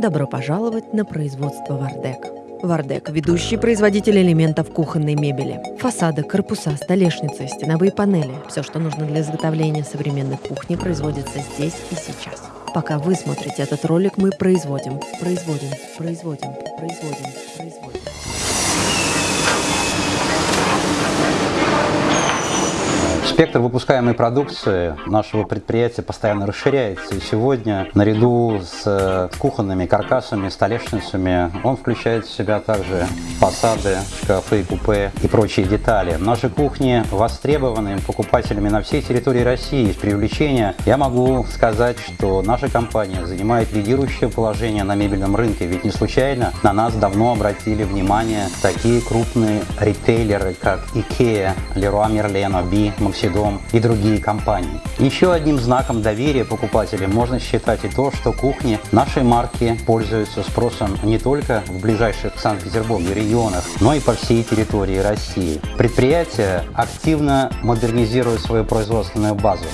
Добро пожаловать на производство «Вардек». «Вардек» – ведущий производитель элементов кухонной мебели. Фасады, корпуса, столешницы, стеновые панели – все, что нужно для изготовления современной кухни, производится здесь и сейчас. Пока вы смотрите этот ролик, мы производим, производим, производим, производим, производим. Спектр выпускаемой продукции нашего предприятия постоянно расширяется. И сегодня, наряду с кухонными каркасами, столешницами, он включает в себя также фасады, шкафы, купе и прочие детали. Наши кухни востребованы покупателями на всей территории России. С привлечения я могу сказать, что наша компания занимает лидирующее положение на мебельном рынке. Ведь не случайно на нас давно обратили внимание такие крупные ритейлеры, как IKEA, Leroy Merlin, Obi, Maxi дом и другие компании. Еще одним знаком доверия покупателям можно считать и то, что кухни нашей марки пользуются спросом не только в ближайших к Санкт-Петербургу регионах, но и по всей территории России. Предприятие активно модернизирует свою производственную базу.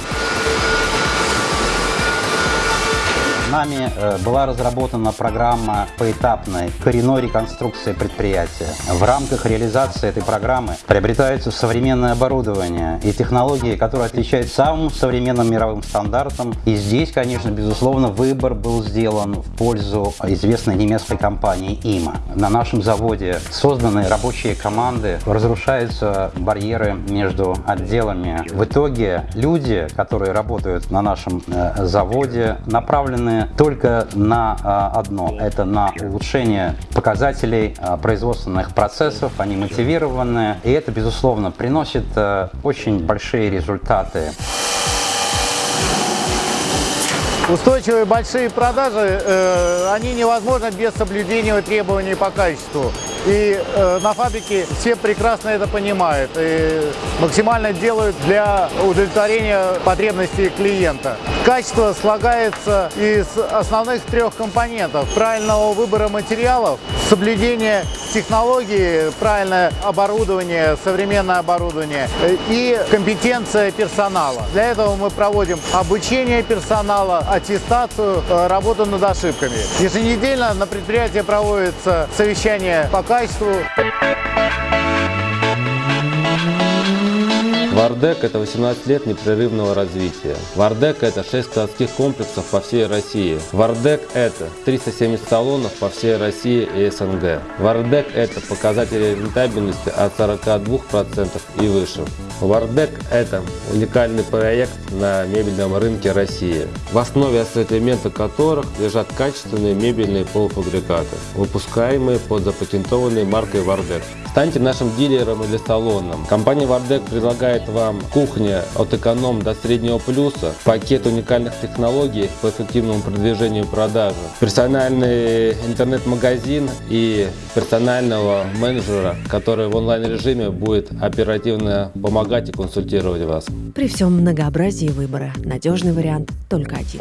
Нами э, была разработана программа поэтапной коренной реконструкции предприятия. В рамках реализации этой программы приобретается современное оборудование и технологии, которые отличаются самым современным мировым стандартом. И здесь, конечно, безусловно, выбор был сделан в пользу известной немецкой компании ИМА. На нашем заводе созданы рабочие команды, разрушаются барьеры между отделами. В итоге люди, которые работают на нашем э, заводе, направлены только на а, одно. Это на улучшение показателей а, производственных процессов. Они мотивированы. И это, безусловно, приносит а, очень большие результаты. Устойчивые большие продажи, э, они невозможны без соблюдения требований по качеству. И э, на фабрике все прекрасно это понимают и максимально делают для удовлетворения потребностей клиента. Качество слагается из основных трех компонентов. Правильного выбора материалов, соблюдения технологии, правильное оборудование, современное оборудование и компетенция персонала. Для этого мы проводим обучение персонала, аттестацию, э, работу над ошибками. Еженедельно на предприятии проводится совещание по качеству. Вардек – это 18 лет непрерывного развития. Вардек – это 6 складских комплексов по всей России. Вардек – это 370 салонов по всей России и СНГ. Вардек – это показатели рентабельности от 42% и выше. Вардек – это уникальный проект на мебельном рынке России, в основе ассортимента которых лежат качественные мебельные полуфабрикаты, выпускаемые под запатентованной маркой Вардек. Станьте нашим дилером или салоном. Компания Вардек предлагает вам кухня от эконом до среднего плюса, пакет уникальных технологий по эффективному продвижению продажи, персональный интернет-магазин и персонального менеджера, который в онлайн-режиме будет оперативно помогать и консультировать вас. При всем многообразии выбора надежный вариант только один.